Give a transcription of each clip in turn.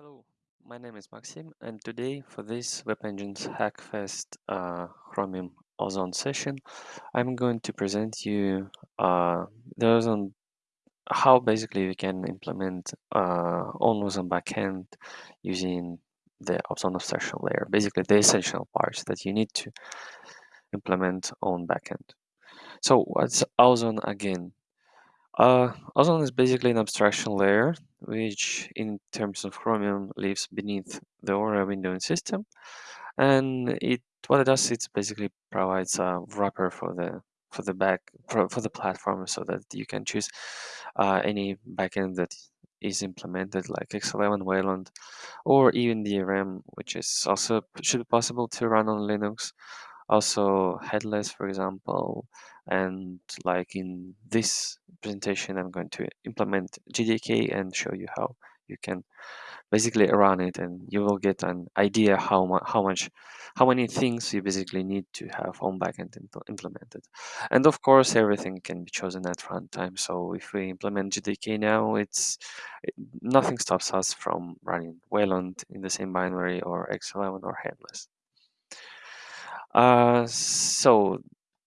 Hello, my name is Maxim, and today for this Web Engines Hackfest uh, Chromium Ozone session, I'm going to present you uh, the Ozone, how basically we can implement uh, on Ozone backend using the Ozone abstraction layer, basically the essential parts that you need to implement on backend. So what's Ozone again? Uh, Ozone is basically an abstraction layer, which in terms of Chromium lives beneath the Aura windowing system. And it what it does, it basically provides a wrapper for the for the back for, for the platform so that you can choose uh, any backend that is implemented like X11, Wayland, or even DRM, which is also should be possible to run on Linux also headless, for example. And like in this presentation, I'm going to implement GDK and show you how you can basically run it and you will get an idea how, mu how much, how many things you basically need to have on backend implemented. And of course, everything can be chosen at runtime. So if we implement gdk now, it's it, nothing stops us from running Wayland in the same binary or X11 or headless. Uh, so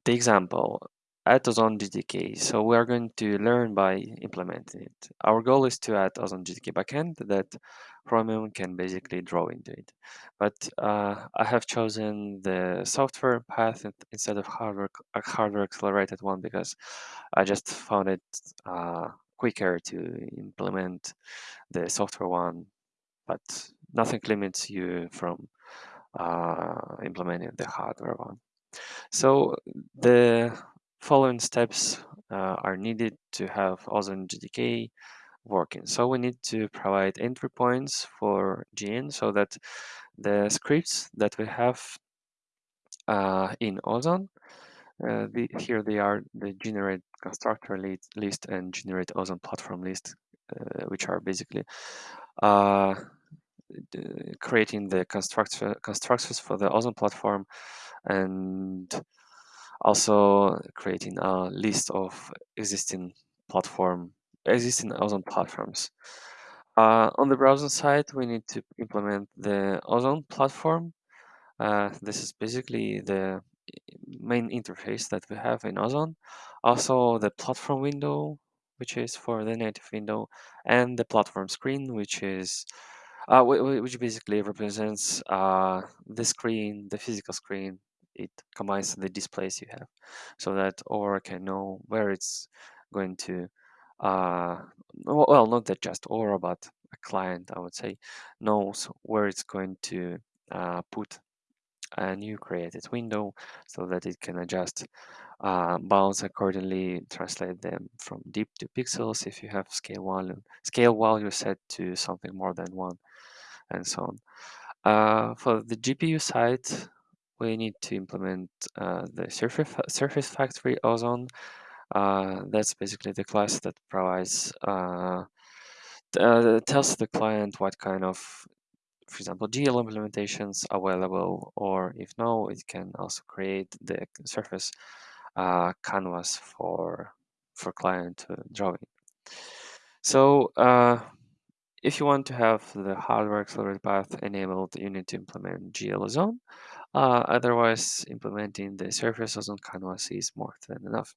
the example, add Ozone GDK. So we are going to learn by implementing it. Our goal is to add Ozone GDK backend that Chromium can basically draw into it. But uh, I have chosen the software path instead of hardware, a hardware accelerated one because I just found it uh, quicker to implement the software one, but nothing limits you from uh, implementing the hardware one. So the following steps uh, are needed to have Ozone GDK working. So we need to provide entry points for GN so that the scripts that we have uh, in Ozone, uh, the, here they are the generate constructor list and generate Ozone platform list, uh, which are basically uh, creating the constructor constructors for the Ozone platform and also creating a list of existing platform existing Ozone platforms. Uh, on the browser side, we need to implement the Ozone platform. Uh, this is basically the main interface that we have in Ozone. Also the platform window, which is for the native window, and the platform screen, which is uh, which basically represents uh, the screen, the physical screen. It combines the displays you have so that Aura can know where it's going to, uh, well, not that just Aura, but a client, I would say, knows where it's going to uh, put a new created window so that it can adjust uh, bounds accordingly, translate them from DIP to pixels if you have scale value, scale value set to something more than one and so on. Uh, for the GPU side, we need to implement uh, the Surface, Surface Factory Ozone. Uh, that's basically the class that provides, uh, uh, tells the client what kind of, for example, GL implementations available, or if no, it can also create the Surface uh, canvas for for client drawing. So if you want to have the hardware accelerated path enabled, you need to implement GL Ozone. Uh, otherwise, implementing the Surface Ozone canvas is more than enough.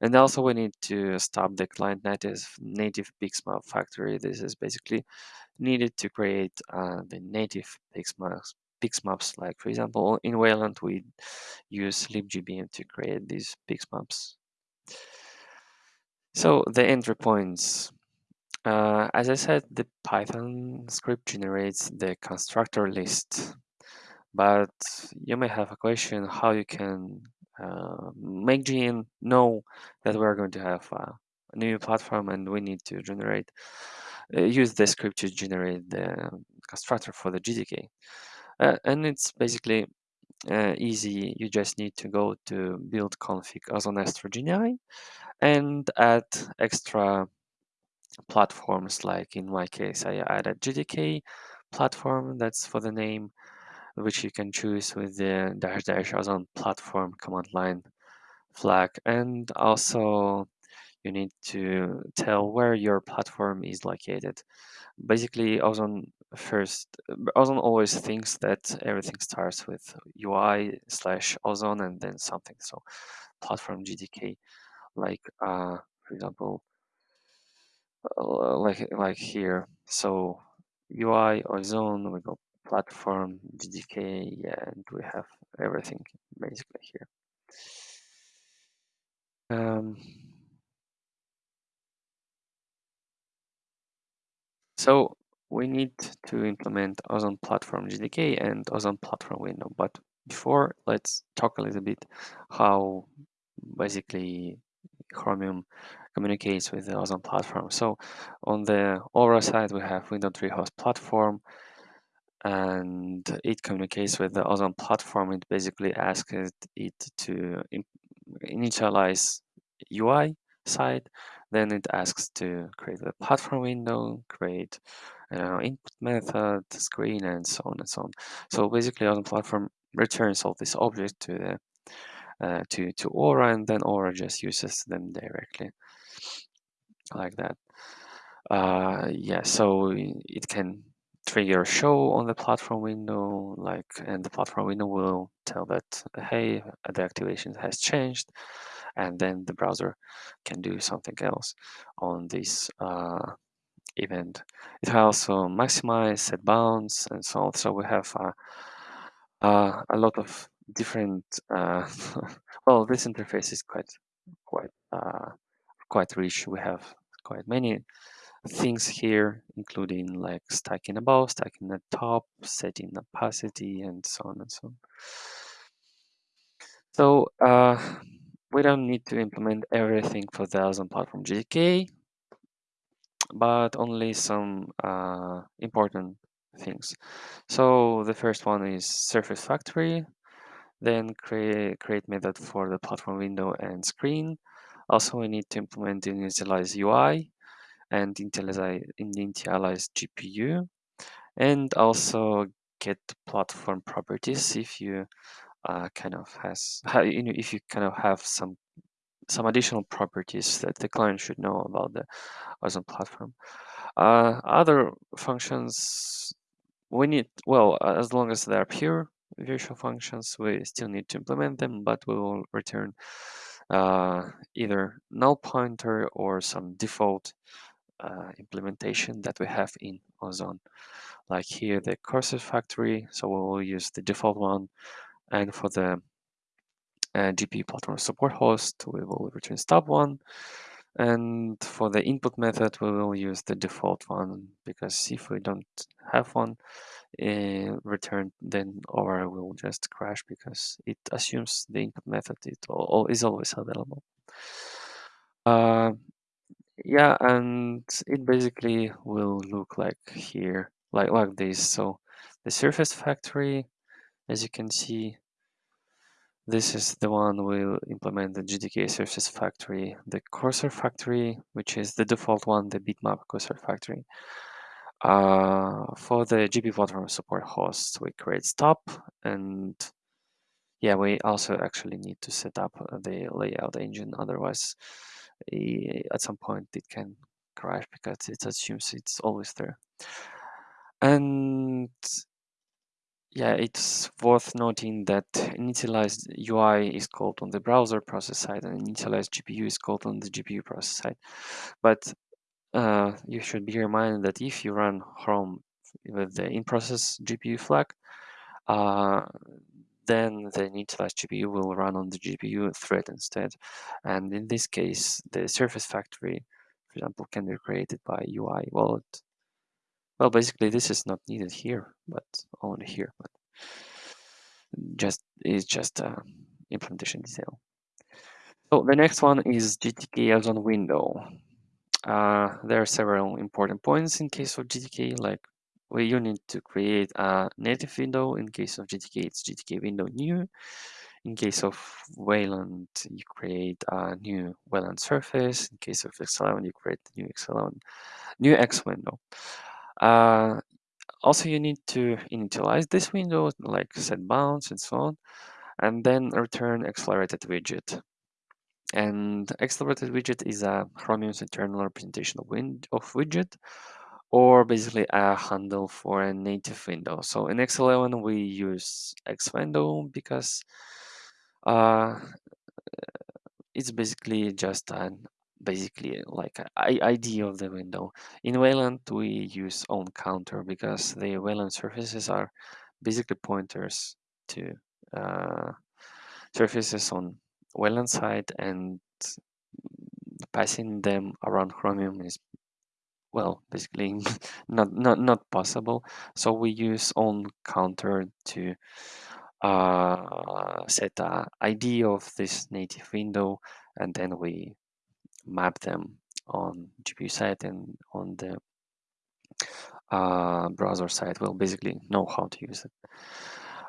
And also, we need to stop the client native native Pixmap factory. This is basically needed to create uh, the native Pixmaps. Pixmaps, like for example, in Wayland, we use libgbm to create these Pixmaps. So the entry points uh, as I said, the Python script generates the constructor list, but you may have a question how you can uh, make GN know that we're going to have a new platform and we need to generate, uh, use the script to generate the constructor for the GDK. Uh, and it's basically uh, easy. You just need to go to build config ozone GNI and add extra platforms like in my case I added GDK platform that's for the name which you can choose with the dash dash ozone platform command line flag and also you need to tell where your platform is located basically ozone first, Ozone always thinks that everything starts with UI slash Ozone and then something. So platform gdk like uh, for example, uh, like like here. So UI Ozone, we go platform GTK, yeah, and we have everything basically here. Um, so we need to implement Ozone Platform GDK and Ozone Platform window. But before, let's talk a little bit how basically Chromium communicates with the Ozone platform. So on the Aura side, we have WindowTreeHost platform, and it communicates with the Ozone platform. It basically asks it to initialize UI side. Then it asks to create the platform window, create you know, input method, screen, and so on and so on. So basically, Ozone platform returns all these objects to the uh, to to Aura, and then Aura just uses them directly like that. Uh, yeah, so it can trigger show on the platform window, like, and the platform window will tell that, hey, the activation has changed, and then the browser can do something else on this uh, event. It also maximize, set bounds, and so on. So we have uh, uh, a lot of different. Uh, well, this interface is quite quite uh, quite rich. We have quite many things here, including like stacking above, stacking at top, setting opacity, and so on and so on. So uh, we don't need to implement everything for the Ozone Platform GDK, but only some uh, important things. So the first one is Surface Factory, then create, create method for the platform window and screen. Also, we need to implement the initialize UI and initialize, GPU, and also get platform properties if you uh, kind of has you know if you kind of have some some additional properties that the client should know about the Ozone platform. Uh, other functions we need well as long as they're pure virtual functions we still need to implement them but we will return uh, either null pointer or some default uh, implementation that we have in Ozone. Like here, the cursor factory, so we will use the default one. And for the uh, GPU platform support host, we will return stub one. And for the input method, we will use the default one because if we don't have one uh, returned, then our will just crash because it assumes the input method it all, is always available. Uh, yeah and it basically will look like here like like this. So the surface factory as you can see this is the one we'll implement the GDK surface factory the cursor factory which is the default one the bitmap cursor factory. Uh, for the GP platform support hosts we create stop and yeah we also actually need to set up the layout engine otherwise at some point it can crash because it assumes it's always there. And yeah, it's worth noting that initialized UI is called on the browser process side and initialized GPU is called on the GPU process side. But uh, you should be reminded that if you run Chrome with the in-process GPU flag, uh, then the initialized GPU will run on the GPU thread instead. And in this case, the surface factory, for example, can be created by UI wallet. Well, basically, this is not needed here, but only here. But just is just a implementation detail. So the next one is GTK Ozone window. Uh, there are several important points in case of GTK, like where you need to create a native window. In case of GTK, it's GTK window new. In case of Wayland, you create a new Wayland surface. In case of X11, you create the new X11, new X window. Uh, also, you need to initialize this window, like set bounds and so on, and then return accelerated widget. And accelerated widget is a Chromium's internal representation of, of widget or basically a handle for a native window. So in X11 we use X window because uh, it's basically just an basically like a ID of the window. In Wayland we use on counter because the Wayland surfaces are basically pointers to uh, surfaces on Wayland side and passing them around Chromium is well basically not not not possible. So we use on counter to uh, set a id of this native window and then we map them on gpu side and on the uh, browser side we'll basically know how to use it.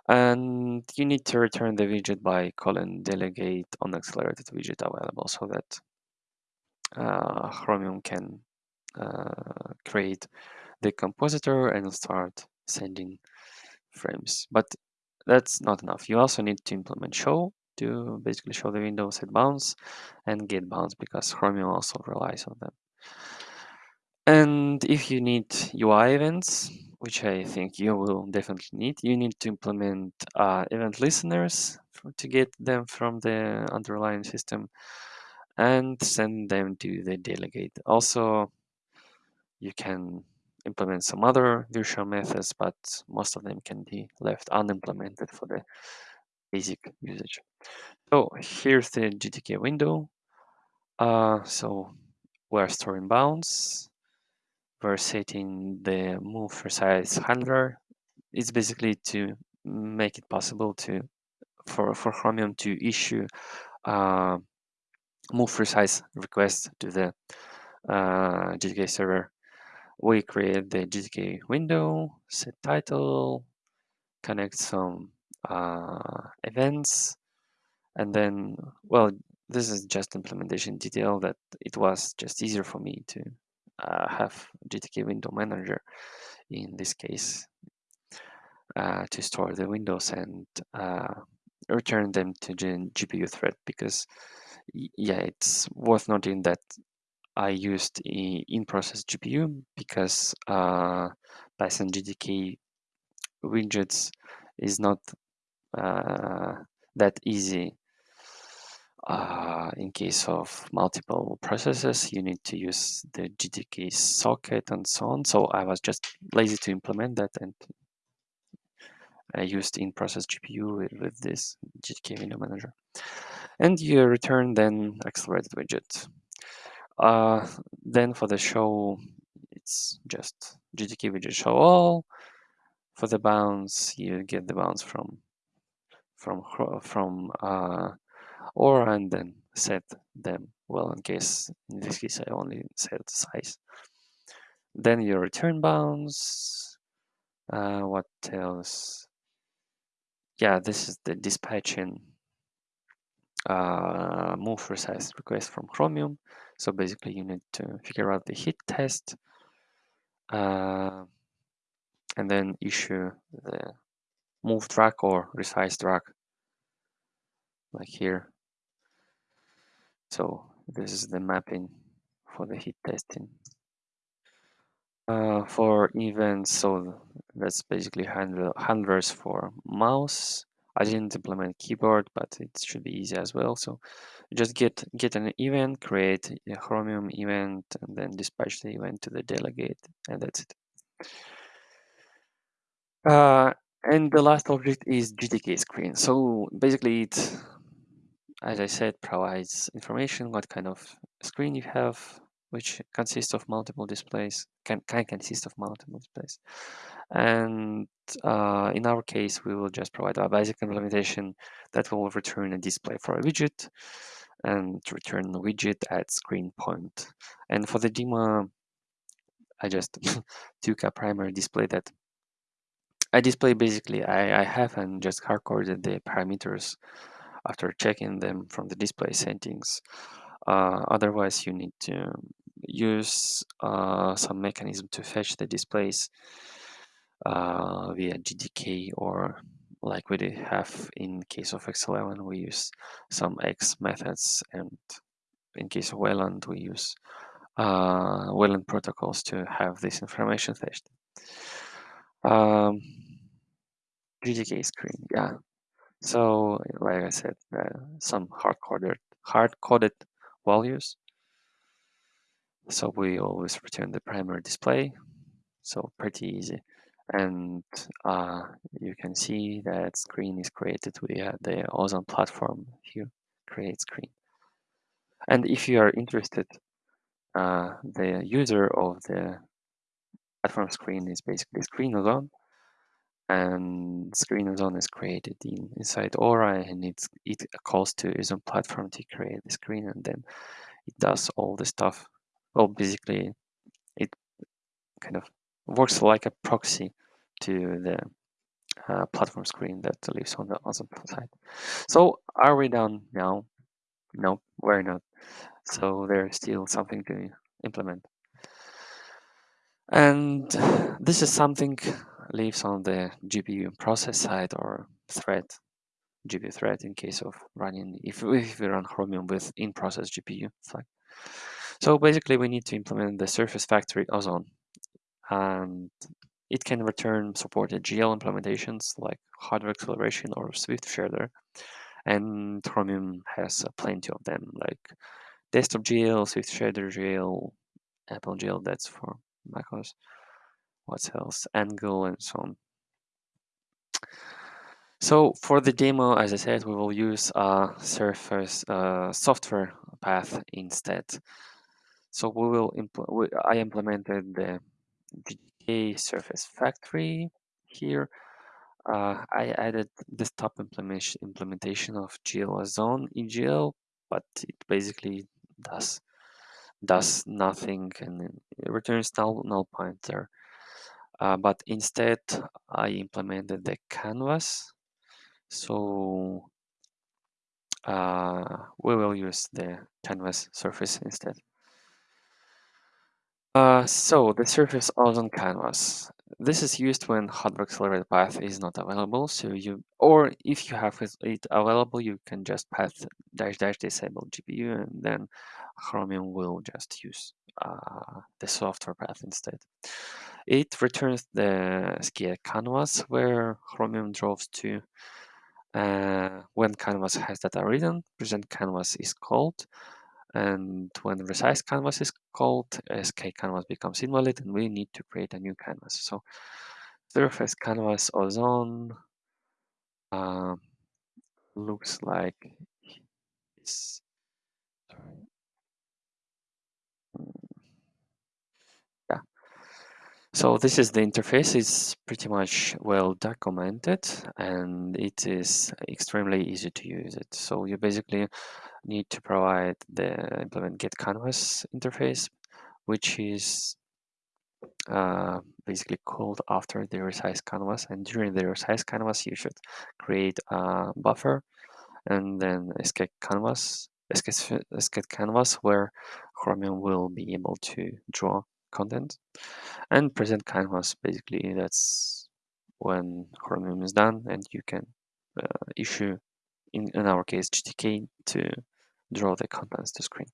And you need to return the widget by calling delegate on accelerated widget available so that uh, chromium can create the compositor and start sending frames. But that's not enough. You also need to implement show to basically show the window set bounds and get bounds because Chromium also relies on them. And if you need UI events, which I think you will definitely need, you need to implement uh, event listeners to get them from the underlying system and send them to the delegate. Also, you can implement some other virtual methods, but most of them can be left unimplemented for the basic usage. So here's the GTK window. Uh, so we're storing bounds. We're setting the move resize handler. It's basically to make it possible to for, for Chromium to issue uh, move resize request to the uh, GTK server we create the GTK window, set title, connect some uh, events, and then, well, this is just implementation detail that it was just easier for me to uh, have GTK window manager in this case uh, to store the windows and uh, return them to the GPU thread because yeah, it's worth noting that I used in-process GPU because uh, Python GTK widgets is not uh, that easy. Uh, in case of multiple processes, you need to use the GTK socket and so on. So I was just lazy to implement that and I used in-process GPU with, with this GTK window manager. And you return then accelerated widget. Uh, then for the show, it's just GTK widget show all. For the bounds, you get the bounds from from from uh, or and then set them. Well, in case in this case I only set size. Then your return bounds. Uh, what else? Yeah, this is the dispatching uh, move resize request from Chromium. So basically you need to figure out the hit test uh, and then issue the move track or resize track like here. So this is the mapping for the hit testing. Uh, for events, so that's basically handle, handlers for mouse. I didn't implement keyboard, but it should be easy as well. So just get get an event, create a Chromium event, and then dispatch the event to the delegate, and that's it. Uh, and the last object is GTK screen. So basically, it, as I said, provides information what kind of screen you have, which consists of multiple displays, can, can consist of multiple displays. And uh, in our case, we will just provide a basic implementation that will return a display for a widget and return widget at screen point. And for the demo, I just took a primary display that I display basically, I, I have and just hard-coded the parameters after checking them from the display settings. Uh, otherwise, you need to use uh, some mechanism to fetch the displays uh, via GDK or like we did have in case of X11, we use some X methods and in case of Wayland, we use uh, Wayland protocols to have this information fetched. Um, GTK screen, yeah. So, like I said, uh, some hard-coded hard-coded values. So we always return the primary display. So pretty easy. And uh, you can see that screen is created via the Ozone platform here, create screen. And if you are interested, uh, the user of the platform screen is basically screen ozone and screen ozone is created in, inside Aura and it's, it calls to ozone platform to create the screen and then it does all the stuff. Well, basically it kind of works like a proxy to the uh, platform screen that lives on the ozone side. So are we done now? No, we're not. So there's still something to implement. And this is something lives on the GPU process side or thread, GPU thread in case of running, if, if we run Chromium with in-process GPU flag. So basically we need to implement the Surface Factory Ozone and it can return supported GL implementations like hardware acceleration or Swift shader. And Chromium has plenty of them like desktop GL, Swift shader GL, Apple GL, that's for macOS. What else? Angle and so on. So for the demo, as I said, we will use a Surface uh, software path instead. So we will impl I implemented the GTK Surface Factory here. Uh, I added desktop implementation implementation of GL Ozone in GL, but it basically does does nothing and returns null null pointer. Uh, but instead, I implemented the canvas. So uh, we will use the canvas surface instead. Uh, so the surface ozone canvas. This is used when hardware accelerated path is not available. So you, or if you have it available, you can just path dash dash disable GPU and then Chromium will just use uh, the software path instead. It returns the Skia canvas where Chromium draws to. Uh, when canvas has data written, present canvas is called. And when resize canvas is called, SK canvas becomes invalid and we need to create a new canvas. So surface canvas ozone uh, looks like this. So this is the interface. It's pretty much well documented and it is extremely easy to use it. So you basically need to provide the implement get canvas interface, which is uh, basically called after the resize canvas. And during the resize canvas, you should create a buffer and then SK canvas, SK, SK canvas where Chromium will be able to draw content and present canvas. Basically, that's when Chromium is done and you can uh, issue, in, in our case, GTK to draw the contents to screen.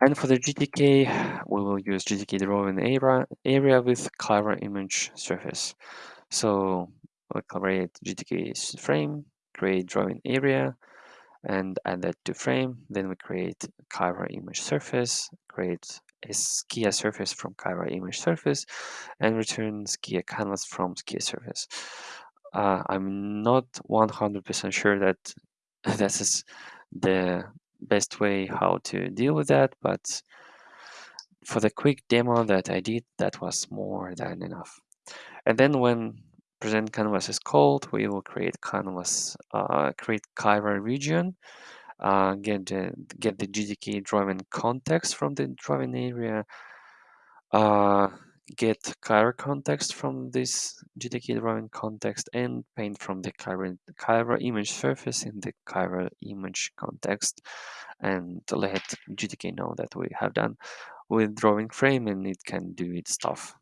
And for the GTK, we will use GTK drawing area, area with Cairo image surface. So we'll create GTK frame, create drawing area, and add that to frame. Then we create Cairo image surface, create a Skia surface from Cairo image surface, and return Skia canvas from Skia surface. Uh, I'm not 100% sure that this is the best way how to deal with that, but for the quick demo that I did, that was more than enough. And then when present canvas is called, we will create canvas, uh, create Cairo region, uh, get the get the GTK drawing context from the drawing area, uh, get Cairo context from this GTK drawing context, and paint from the Cairo, Cairo image surface in the Cairo image context, and let GTK know that we have done with drawing frame and it can do its stuff.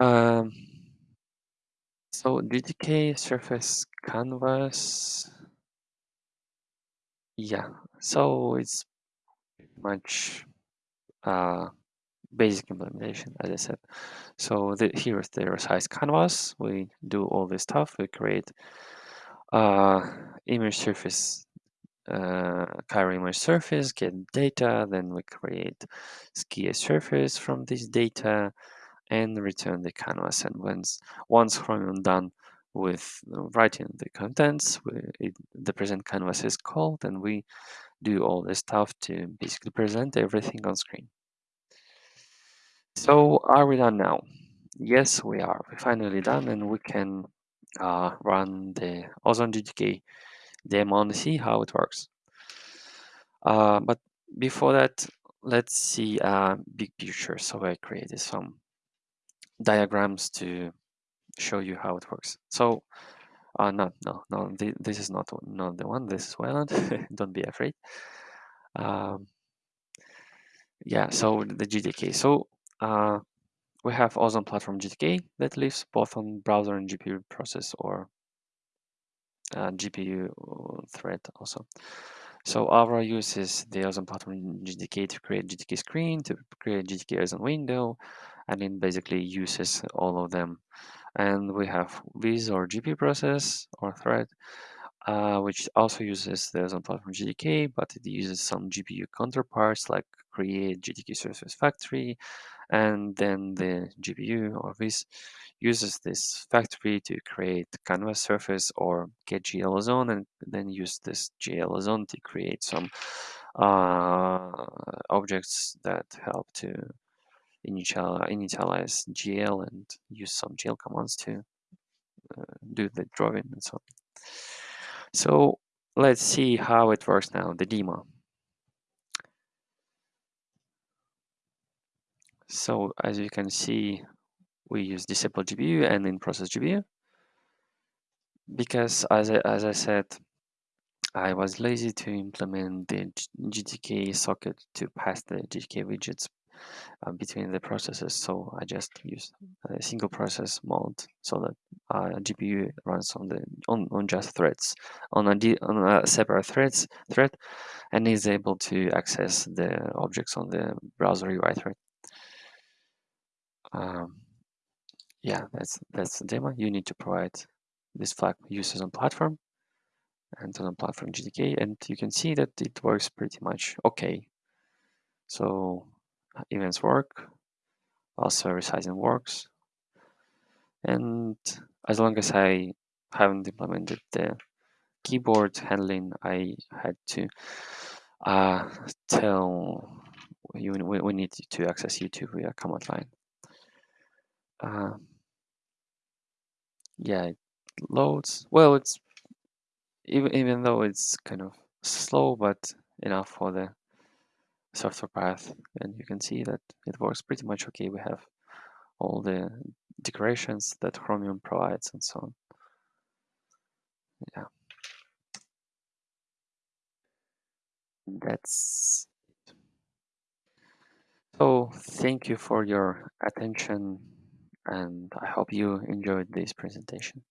Um, so GTK surface canvas, yeah, so it's much uh, basic implementation, as I said. So the, here is the resize canvas. We do all this stuff. We create uh, image surface, uh, Cairo image surface, get data, then we create Skia surface from this data and return the canvas. And once, once Chromium done with writing the contents, it, the present canvas is called and we do all this stuff to basically present everything on screen. So are we done now? Yes, we are. We're finally done and we can uh, run the Ozone GTK demo and see how it works. Uh, but before that, let's see a big picture. So I created some diagrams to show you how it works. So, uh, no, no, no, th this is not, not the one. This is Wayland. Don't be afraid. Um, yeah, so the GDK. So uh, we have Ozone Platform GDK that lives both on browser and GPU process or uh, GPU thread also. So Aura uses the Ozone Platform GDK to create GDK screen, to create GTK Ozone window, and it basically uses all of them. And we have Viz or GPU process or thread, uh, which also uses the Ozone Platform GDK, but it uses some GPU counterparts like create GTK surface factory, and then the GPU or Viz uses this factory to create canvas surface or get GL ozone and then use this GL ozone to create some uh, objects that help to initial, initialize GL and use some GL commands to uh, do the drawing and so on. So let's see how it works now, the demo. So as you can see, we use disable GPU and in process GPU because as I, as I said, I was lazy to implement the GTK socket to pass the GTK widgets uh, between the processes. So I just use a single process mode so that uh, GPU runs on the on, on just threads on a, on a separate threads thread and is able to access the objects on the browser UI thread. Um, yeah, that's that's the demo. You need to provide this flag uses on platform and Ozone platform GTK, and you can see that it works pretty much okay. So events work, also resizing works, and as long as I haven't implemented the keyboard handling, I had to uh, tell you we, we need to access YouTube via command line. Uh, yeah, it loads. Well, it's even even though it's kind of slow, but enough for the software path, and you can see that it works pretty much okay. We have all the decorations that Chromium provides and so on. Yeah. That's so thank you for your attention and I hope you enjoyed this presentation.